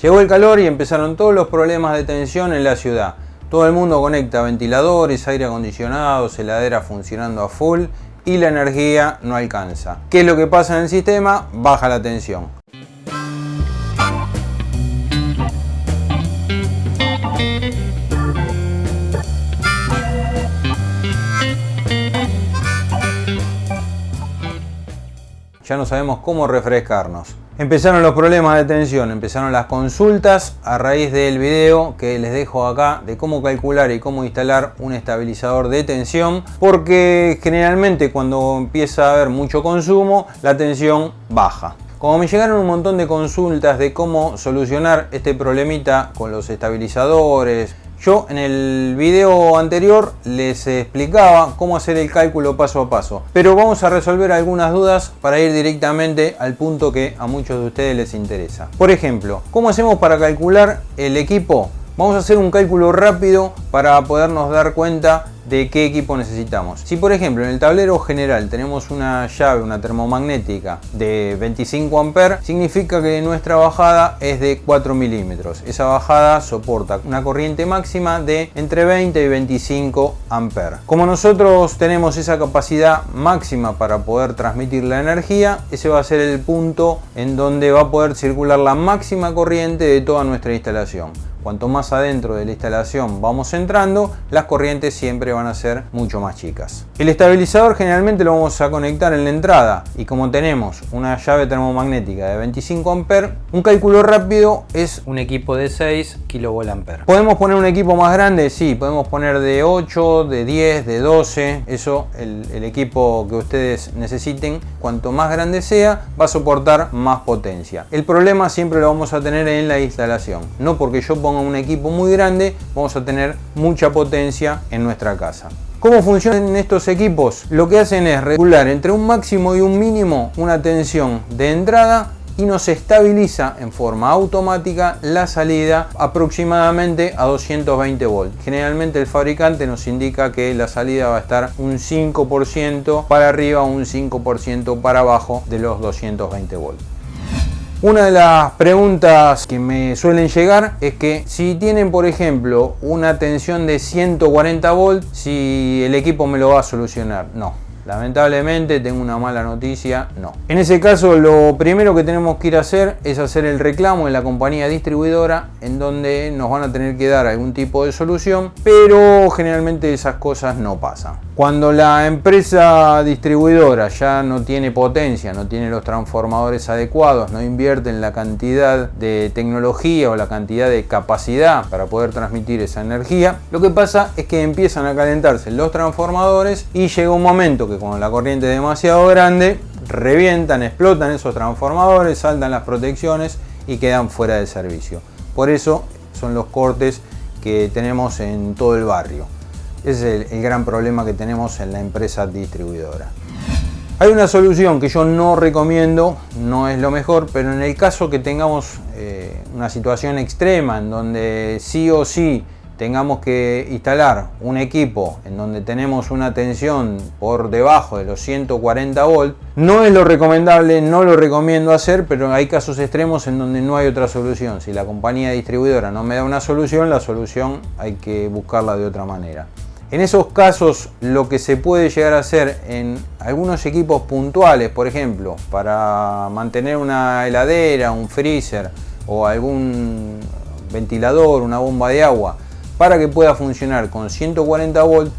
Llegó el calor y empezaron todos los problemas de tensión en la ciudad. Todo el mundo conecta ventiladores, aire acondicionado, heladera funcionando a full y la energía no alcanza. ¿Qué es lo que pasa en el sistema? Baja la tensión. Ya no sabemos cómo refrescarnos. Empezaron los problemas de tensión, empezaron las consultas a raíz del video que les dejo acá de cómo calcular y cómo instalar un estabilizador de tensión porque generalmente cuando empieza a haber mucho consumo la tensión baja. Como me llegaron un montón de consultas de cómo solucionar este problemita con los estabilizadores, yo en el video anterior les explicaba cómo hacer el cálculo paso a paso, pero vamos a resolver algunas dudas para ir directamente al punto que a muchos de ustedes les interesa. Por ejemplo, ¿cómo hacemos para calcular el equipo? Vamos a hacer un cálculo rápido para podernos dar cuenta de qué equipo necesitamos. Si por ejemplo en el tablero general tenemos una llave, una termomagnética de 25 amperes, significa que nuestra bajada es de 4 milímetros. Esa bajada soporta una corriente máxima de entre 20 y 25 amperes. Como nosotros tenemos esa capacidad máxima para poder transmitir la energía, ese va a ser el punto en donde va a poder circular la máxima corriente de toda nuestra instalación. Cuanto más adentro de la instalación vamos entrando, las corrientes siempre van a ser mucho más chicas. El estabilizador generalmente lo vamos a conectar en la entrada y como tenemos una llave termomagnética de 25 amperes, un cálculo rápido es un equipo de 6 kVA. ¿Podemos poner un equipo más grande? Sí, podemos poner de 8, de 10, de 12, eso el, el equipo que ustedes necesiten, cuanto más grande sea, va a soportar más potencia. El problema siempre lo vamos a tener en la instalación, no porque yo ponga un equipo muy grande, vamos a tener mucha potencia en nuestra casa. ¿Cómo funcionan estos equipos? Lo que hacen es regular entre un máximo y un mínimo una tensión de entrada y nos estabiliza en forma automática la salida aproximadamente a 220 volts. Generalmente el fabricante nos indica que la salida va a estar un 5% para arriba, un 5% para abajo de los 220 volts. Una de las preguntas que me suelen llegar es que si tienen por ejemplo una tensión de 140 volts, si el equipo me lo va a solucionar. No, Lamentablemente tengo una mala noticia, no. En ese caso lo primero que tenemos que ir a hacer es hacer el reclamo en la compañía distribuidora en donde nos van a tener que dar algún tipo de solución, pero generalmente esas cosas no pasan. Cuando la empresa distribuidora ya no tiene potencia, no tiene los transformadores adecuados, no invierte en la cantidad de tecnología o la cantidad de capacidad para poder transmitir esa energía, lo que pasa es que empiezan a calentarse los transformadores y llega un momento que con la corriente demasiado grande, revientan, explotan esos transformadores, saltan las protecciones y quedan fuera de servicio. Por eso son los cortes que tenemos en todo el barrio. Es el, gran problema que tenemos en la empresa distribuidora. Hay una solución que yo no recomiendo, no es lo mejor, pero en el caso que tengamos eh, una situación extrema en donde sí o sí tengamos que instalar un equipo en donde tenemos una tensión por debajo de los 140 volts, no es lo recomendable, no lo recomiendo hacer, pero hay casos extremos en donde no hay otra solución. Si la compañía distribuidora no me da una solución, la solución hay que buscarla de otra manera. En esos casos lo que se puede llegar a hacer en algunos equipos puntuales, por ejemplo, para mantener una heladera, un freezer o algún ventilador, una bomba de agua, para que pueda funcionar con 140 volts,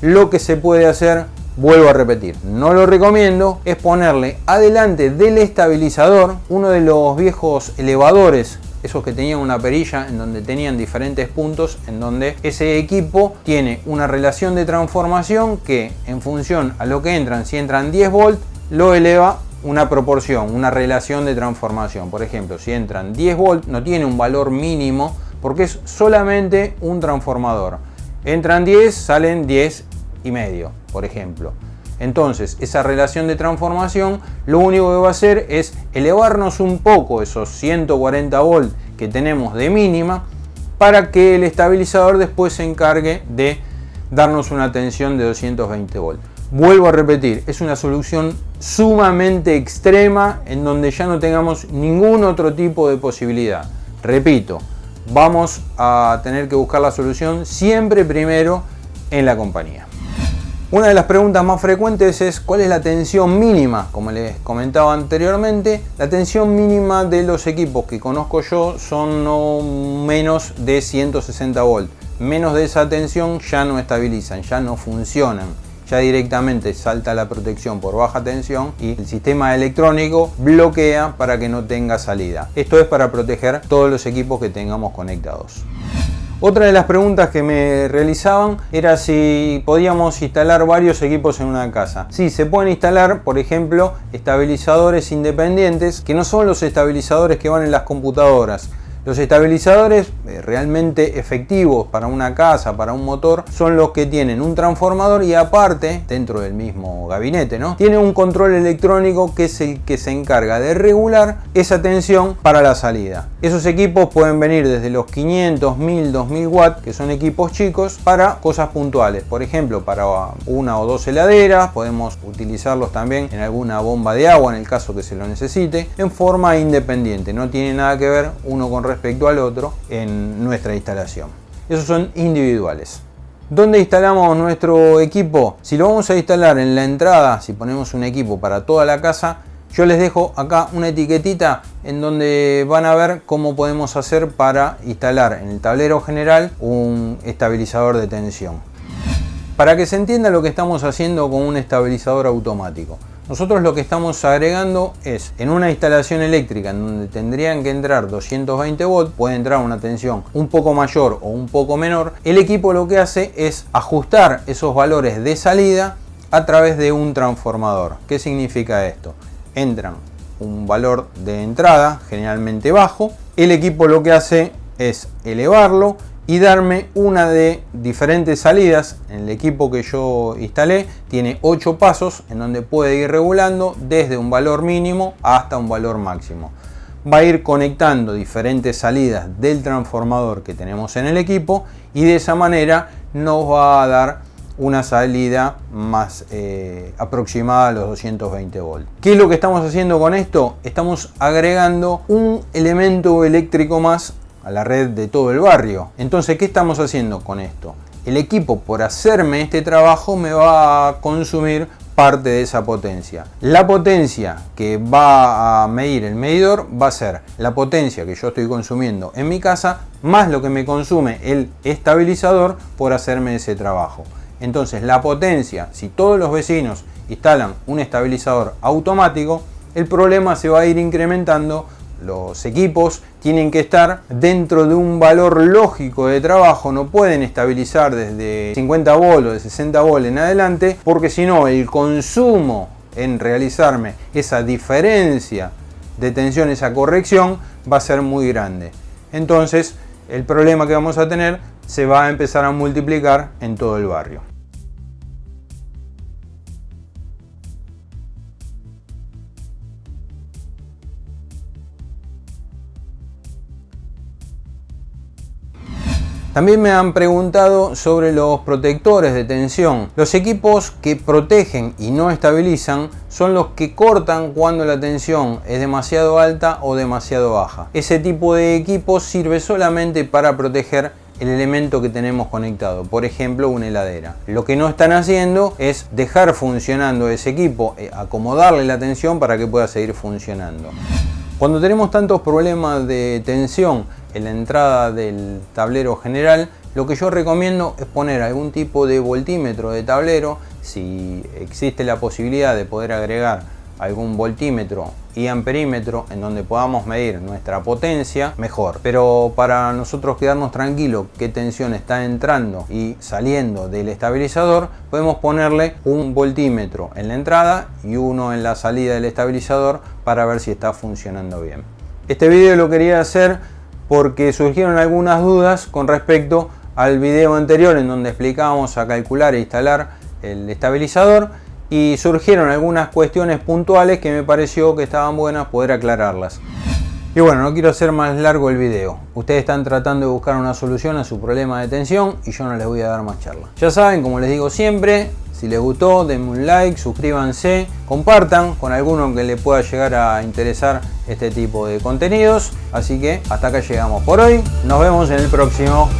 lo que se puede hacer, vuelvo a repetir, no lo recomiendo, es ponerle adelante del estabilizador uno de los viejos elevadores esos que tenían una perilla en donde tenían diferentes puntos en donde ese equipo tiene una relación de transformación que en función a lo que entran, si entran 10 volts, lo eleva una proporción, una relación de transformación. Por ejemplo, si entran 10 volts, no tiene un valor mínimo porque es solamente un transformador. Entran 10, salen 10 y medio, por ejemplo. Entonces, esa relación de transformación lo único que va a hacer es elevarnos un poco esos 140 volts que tenemos de mínima para que el estabilizador después se encargue de darnos una tensión de 220 volts. Vuelvo a repetir, es una solución sumamente extrema en donde ya no tengamos ningún otro tipo de posibilidad. Repito, vamos a tener que buscar la solución siempre primero en la compañía. Una de las preguntas más frecuentes es cuál es la tensión mínima, como les comentaba anteriormente, la tensión mínima de los equipos que conozco yo son no menos de 160 volts. Menos de esa tensión ya no estabilizan, ya no funcionan ya directamente salta la protección por baja tensión y el sistema electrónico bloquea para que no tenga salida. Esto es para proteger todos los equipos que tengamos conectados. Otra de las preguntas que me realizaban era si podíamos instalar varios equipos en una casa. Sí, se pueden instalar, por ejemplo, estabilizadores independientes, que no son los estabilizadores que van en las computadoras, los estabilizadores eh, realmente efectivos para una casa, para un motor, son los que tienen un transformador y aparte, dentro del mismo gabinete, ¿no? Tiene un control electrónico que es el que se encarga de regular esa tensión para la salida. Esos equipos pueden venir desde los 500, 1000, 2000 watts, que son equipos chicos, para cosas puntuales. Por ejemplo, para una o dos heladeras, podemos utilizarlos también en alguna bomba de agua en el caso que se lo necesite, en forma independiente. No tiene nada que ver uno con respecto al otro en nuestra instalación. Esos son individuales. ¿Dónde instalamos nuestro equipo? Si lo vamos a instalar en la entrada, si ponemos un equipo para toda la casa, yo les dejo acá una etiquetita en donde van a ver cómo podemos hacer para instalar en el tablero general un estabilizador de tensión. Para que se entienda lo que estamos haciendo con un estabilizador automático. Nosotros lo que estamos agregando es en una instalación eléctrica en donde tendrían que entrar 220 volts, puede entrar una tensión un poco mayor o un poco menor, el equipo lo que hace es ajustar esos valores de salida a través de un transformador. ¿Qué significa esto? Entran un valor de entrada generalmente bajo, el equipo lo que hace es elevarlo y darme una de diferentes salidas. En el equipo que yo instalé tiene 8 pasos en donde puede ir regulando desde un valor mínimo hasta un valor máximo. Va a ir conectando diferentes salidas del transformador que tenemos en el equipo y de esa manera nos va a dar una salida más eh, aproximada a los 220 volts. ¿Qué es lo que estamos haciendo con esto? Estamos agregando un elemento eléctrico más a la red de todo el barrio. Entonces, ¿qué estamos haciendo con esto? El equipo, por hacerme este trabajo, me va a consumir parte de esa potencia. La potencia que va a medir el medidor va a ser la potencia que yo estoy consumiendo en mi casa más lo que me consume el estabilizador por hacerme ese trabajo. Entonces la potencia, si todos los vecinos instalan un estabilizador automático, el problema se va a ir incrementando los equipos tienen que estar dentro de un valor lógico de trabajo, no pueden estabilizar desde 50 volt o de 60 volt en adelante, porque si no el consumo en realizarme esa diferencia de tensión, esa corrección, va a ser muy grande. Entonces el problema que vamos a tener se va a empezar a multiplicar en todo el barrio. También me han preguntado sobre los protectores de tensión. Los equipos que protegen y no estabilizan son los que cortan cuando la tensión es demasiado alta o demasiado baja. Ese tipo de equipo sirve solamente para proteger el elemento que tenemos conectado, por ejemplo una heladera. Lo que no están haciendo es dejar funcionando ese equipo, eh, acomodarle la tensión para que pueda seguir funcionando. Cuando tenemos tantos problemas de tensión en la entrada del tablero general, lo que yo recomiendo es poner algún tipo de voltímetro de tablero, si existe la posibilidad de poder agregar algún voltímetro y amperímetro en donde podamos medir nuestra potencia, mejor. Pero para nosotros quedarnos tranquilos qué tensión está entrando y saliendo del estabilizador, podemos ponerle un voltímetro en la entrada y uno en la salida del estabilizador para ver si está funcionando bien. Este video lo quería hacer porque surgieron algunas dudas con respecto al video anterior en donde explicábamos a calcular e instalar el estabilizador y surgieron algunas cuestiones puntuales que me pareció que estaban buenas poder aclararlas. Y bueno, no quiero hacer más largo el video. Ustedes están tratando de buscar una solución a su problema de tensión y yo no les voy a dar más charla. Ya saben, como les digo siempre, Si les gustó, denme un like, suscríbanse, compartan con alguno que le pueda llegar a interesar este tipo de contenidos. Así que hasta acá llegamos por hoy. Nos vemos en el próximo.